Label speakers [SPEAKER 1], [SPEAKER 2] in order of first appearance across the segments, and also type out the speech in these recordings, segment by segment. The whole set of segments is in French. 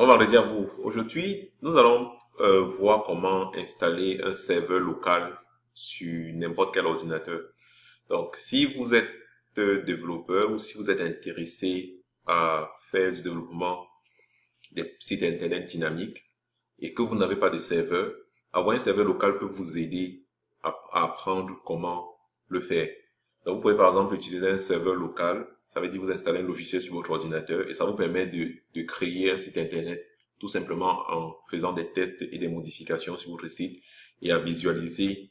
[SPEAKER 1] Bon vendredi à vous. Aujourd'hui, nous allons euh, voir comment installer un serveur local sur n'importe quel ordinateur. Donc, si vous êtes développeur ou si vous êtes intéressé à faire du développement des sites internet dynamiques et que vous n'avez pas de serveur, avoir un serveur local peut vous aider à apprendre comment le faire. Donc, vous pouvez par exemple utiliser un serveur local ça veut dire vous installez un logiciel sur votre ordinateur et ça vous permet de, de créer un site internet tout simplement en faisant des tests et des modifications sur votre site et à visualiser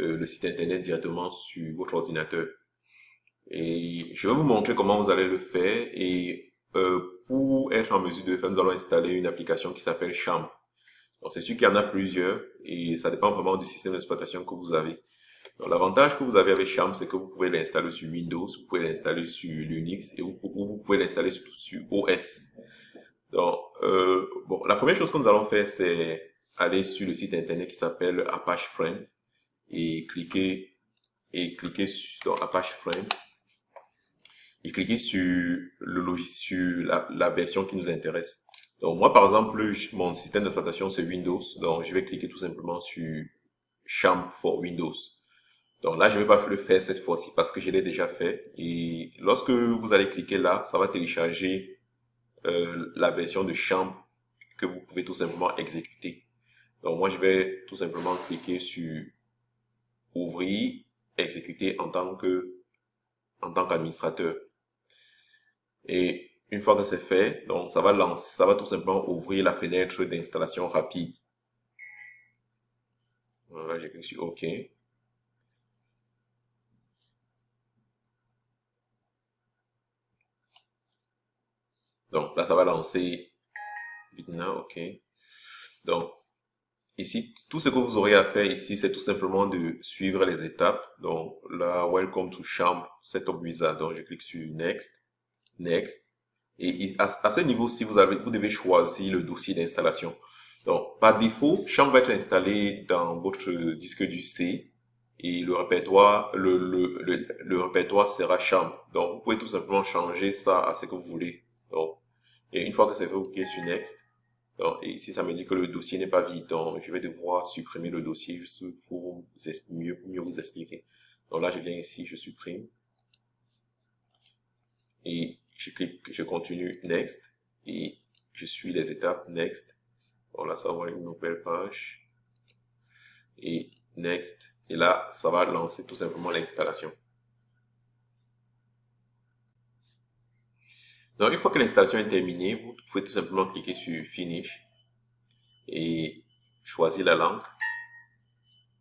[SPEAKER 1] euh, le site internet directement sur votre ordinateur. Et je vais vous montrer comment vous allez le faire et euh, pour être en mesure de le faire, nous allons installer une application qui s'appelle Champ. C'est sûr qu'il y en a plusieurs et ça dépend vraiment du système d'exploitation que vous avez. L'avantage que vous avez avec Charm, c'est que vous pouvez l'installer sur Windows, vous pouvez l'installer sur Linux et vous, pouvez l'installer sur, sur, OS. Donc, euh, bon, la première chose que nous allons faire, c'est aller sur le site internet qui s'appelle Apache Friend et cliquer et cliquer sur Apache Friend et cliquer sur le logiciel, la, la version qui nous intéresse. Donc moi par exemple, mon système d'exploitation c'est Windows, donc je vais cliquer tout simplement sur Champ for Windows. Donc là, je ne vais pas le faire cette fois-ci parce que je l'ai déjà fait. Et lorsque vous allez cliquer là, ça va télécharger euh, la version de champ que vous pouvez tout simplement exécuter. Donc moi, je vais tout simplement cliquer sur ouvrir, exécuter en tant que en tant qu'administrateur. Et une fois que c'est fait, donc ça va lancer, ça va tout simplement ouvrir la fenêtre d'installation rapide. Voilà, j'ai cliqué sur OK. Donc là, ça va lancer maintenant, ok. Donc ici, tout ce que vous aurez à faire ici, c'est tout simplement de suivre les étapes. Donc là, Welcome to Champ Setup Wizard. Donc je clique sur Next, Next. Et à, ce niveau-ci, vous vous devez choisir le dossier d'installation. Donc par défaut, Champ va être installé dans votre disque du C et le répertoire, le, le, le répertoire sera Champ. Donc vous pouvez tout simplement changer ça à ce que vous voulez. Donc et une fois que c'est fait, vous cliquez sur Next. et ici, ça me dit que le dossier n'est pas vide. Donc, je vais devoir supprimer le dossier juste pour mieux, mieux vous expliquer. Donc là, je viens ici, je supprime. Et je clique, je continue Next. Et je suis les étapes Next. Bon, là, ça va une nouvelle page. Et Next. Et là, ça va lancer tout simplement l'installation. Donc, une fois que l'installation est terminée, vous pouvez tout simplement cliquer sur Finish et choisir la langue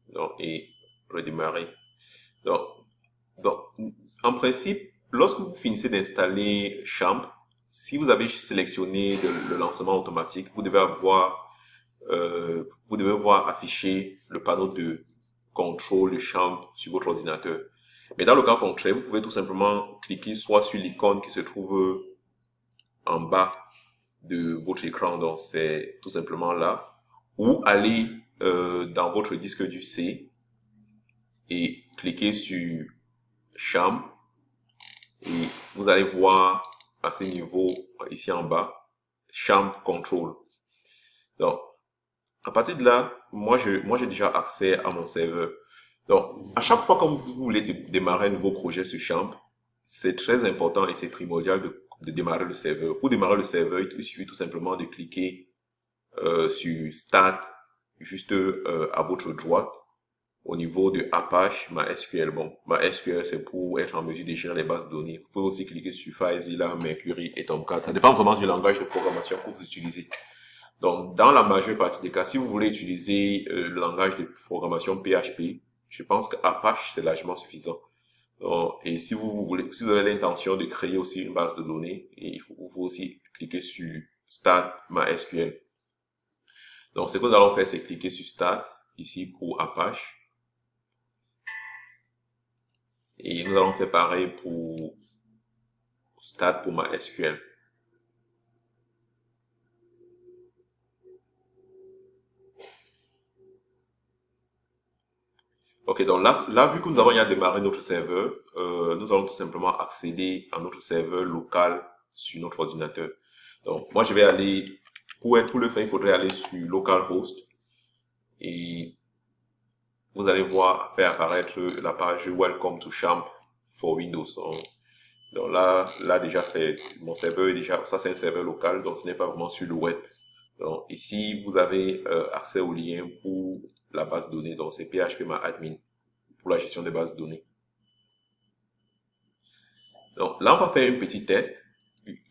[SPEAKER 1] donc, et redémarrer. Donc, donc, en principe, lorsque vous finissez d'installer Champ, si vous avez sélectionné le, lancement automatique, vous devez avoir, euh, vous devez voir afficher le panneau de contrôle de Champ sur votre ordinateur. Mais dans le cas contraire, vous pouvez tout simplement cliquer soit sur l'icône qui se trouve en bas de votre écran, donc c'est tout simplement là, ou aller euh, dans votre disque du C et cliquer sur Champ et vous allez voir à ce niveau ici en bas Champ Control. Donc à partir de là, moi je moi j'ai déjà accès à mon serveur. Donc à chaque fois que vous voulez démarrer un nouveau projet sur Champ, c'est très important et c'est primordial de de démarrer le serveur. Pour démarrer le serveur, il suffit tout simplement de cliquer euh, sur Start juste euh, à votre droite au niveau de Apache MySQL. Bon, MySQL, c'est pour être en mesure de gérer les bases de données. Vous pouvez aussi cliquer sur FileZilla, Mercury et Tomcat. Ça dépend vraiment du langage de programmation que vous utilisez. Donc, dans la majeure partie des cas, si vous voulez utiliser euh, le langage de programmation PHP, je pense que Apache, c'est largement suffisant et si vous voulez, si vous avez l'intention de créer aussi une base de données, il faut, vous aussi cliquer sur Start MySQL. Donc, ce que nous allons faire, c'est cliquer sur Start, ici pour Apache. Et nous allons faire pareil pour Start pour MySQL. Ok, donc là, là, vu que nous avons déjà démarré notre serveur, euh, nous allons tout simplement accéder à notre serveur local sur notre ordinateur. Donc, moi, je vais aller pour, pour le faire, il faudrait aller sur localhost et vous allez voir faire apparaître la page Welcome to Champ for Windows. Donc là, là déjà, c'est mon serveur est déjà, ça c'est un serveur local, donc ce n'est pas vraiment sur le web. Donc ici, vous avez euh, accès au lien pour la base de données, donc c'est PHP admin pour la gestion des bases données. Donc là, on va faire un petit test.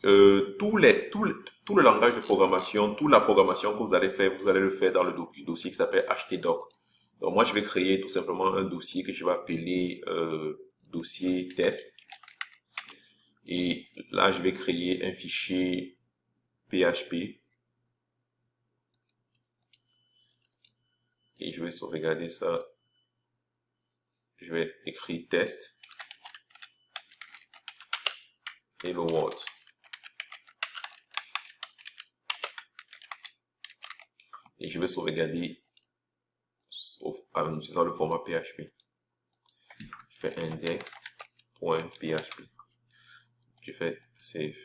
[SPEAKER 1] Euh, tous les, tout, tout le langage de programmation, toute la programmation que vous allez faire, vous allez le faire dans le dossier qui s'appelle htdoc. Donc moi, je vais créer tout simplement un dossier que je vais appeler euh, dossier test. Et là, je vais créer un fichier PHP. Et je vais sauvegarder ça. Je vais écrire test. Hello World. Et je vais sauvegarder en utilisant le format PHP. Je fais index.php. Je fais save.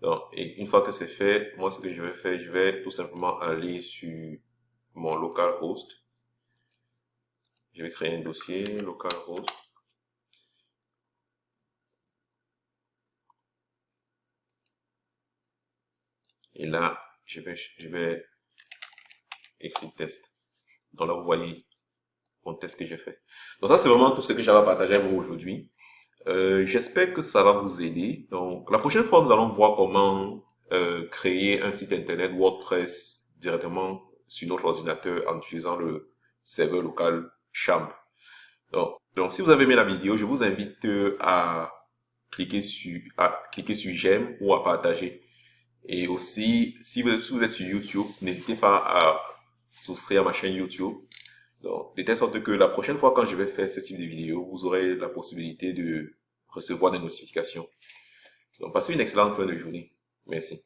[SPEAKER 1] Donc, et une fois que c'est fait, moi, ce que je vais faire, je vais tout simplement aller sur mon localhost. Je vais créer un dossier localhost. Et là, je vais, je vais écrire test. Donc là, vous voyez mon test que j'ai fait. Donc ça, c'est vraiment tout ce que j'avais à partager avec vous aujourd'hui. Euh, J'espère que ça va vous aider. Donc la prochaine fois, nous allons voir comment euh, créer un site internet WordPress directement sur notre ordinateur en utilisant le serveur local Champ. Donc, donc si vous avez aimé la vidéo, je vous invite à cliquer sur à cliquer sur j'aime ou à partager. Et aussi, si vous, si vous êtes sur YouTube, n'hésitez pas à souscrire à ma chaîne YouTube. Donc, de telle sorte que la prochaine fois quand je vais faire ce type de vidéo, vous aurez la possibilité de recevoir des notifications. Donc, passez une excellente fin de journée. Merci.